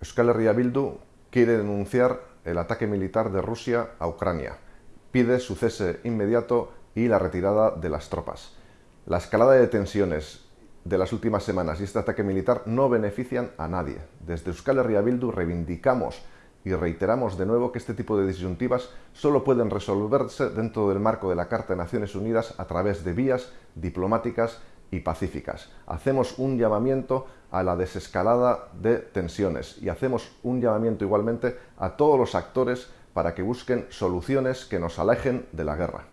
Euskal Herria Bildu quiere denunciar el ataque militar de Rusia a Ucrania. Pide su cese inmediato y la retirada de las tropas. La escalada de tensiones de las últimas semanas y este ataque militar no benefician a nadie. Desde Euskal Herria Bildu reivindicamos y reiteramos de nuevo que este tipo de disyuntivas solo pueden resolverse dentro del marco de la Carta de Naciones Unidas a través de vías diplomáticas y pacíficas. Hacemos un llamamiento a la desescalada de tensiones y hacemos un llamamiento igualmente a todos los actores para que busquen soluciones que nos alejen de la guerra.